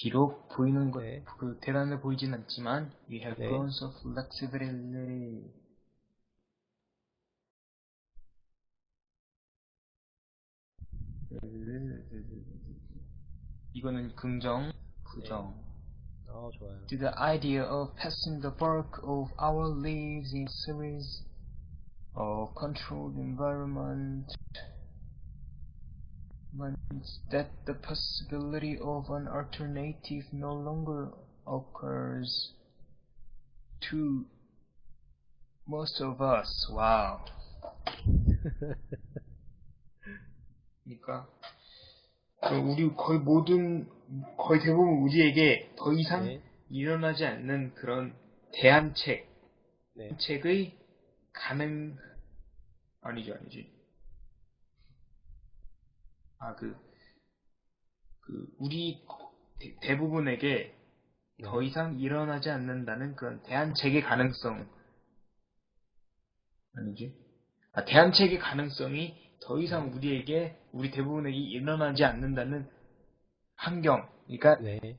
비록 보이는 것, 네. 그 대단해 보이진 않지만 we have 네. grown so flexibility. 이거는 긍정, 부정. 아, 좋아요. To the idea of passing the bulk of our lives in series or controlled environment Means that the possibility of an alternative no longer occurs to most of us. Wow. 그러니까 그 우리 거의 모든 거의 대부분 우리에게 더 이상 네. 일어나지 않는 그런 대안책 네. 책의 가능 아니죠 아니지 아 그 그 우리 대, 대부분에게 네. 더 이상 일어나지 않는다는 그런 대안책의 가능성 아니지 아 대안책의 가능성이 더 이상 우리에게 우리 대부분에게 일어나지 않는다는 환경 그러니까 네.